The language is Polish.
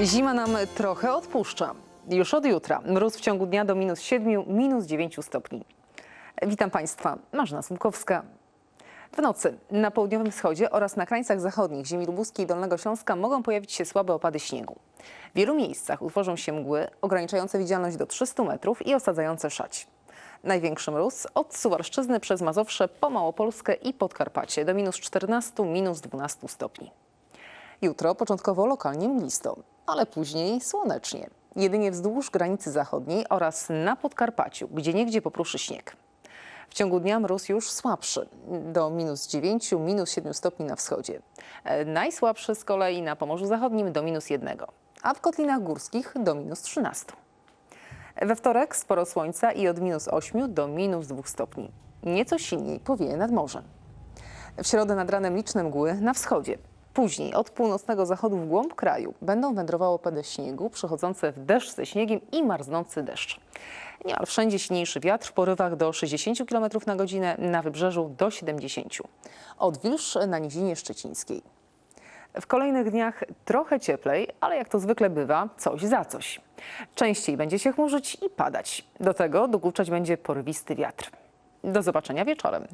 Zima nam trochę odpuszcza. Już od jutra mróz w ciągu dnia do minus 7, minus 9 stopni. Witam Państwa, Marzena Słupkowska. W nocy na południowym wschodzie oraz na krańcach zachodnich ziemi lubuskiej i Dolnego Śląska mogą pojawić się słabe opady śniegu. W wielu miejscach utworzą się mgły ograniczające widzialność do 300 metrów i osadzające szać. Największy mróz od Suwalszczyzny przez Mazowsze po Małopolskę i Podkarpacie do minus 14, minus 12 stopni. Jutro początkowo lokalnie mglisto, ale później słonecznie. Jedynie wzdłuż granicy zachodniej oraz na Podkarpaciu, gdzie niegdzie popruszy śnieg. W ciągu dnia mróz już słabszy, do minus 9, minus 7 stopni na wschodzie. E, Najsłabszy z kolei na Pomorzu Zachodnim do minus 1, a w Kotlinach Górskich do minus 13. We wtorek sporo słońca i od minus 8 do minus 2 stopni. Nieco silniej powieje nad morzem. W środę nad ranem liczne mgły na wschodzie. Później od północnego zachodu w głąb kraju będą wędrowały opady śniegu, przechodzące w deszcz ze śniegiem i marznący deszcz. Niemal wszędzie silniejszy wiatr w porywach do 60 km na godzinę, na wybrzeżu do 70. Odwilż na nizinie szczecińskiej. W kolejnych dniach trochę cieplej, ale jak to zwykle bywa, coś za coś. Częściej będzie się chmurzyć i padać. Do tego dokuczać będzie porywisty wiatr. Do zobaczenia wieczorem.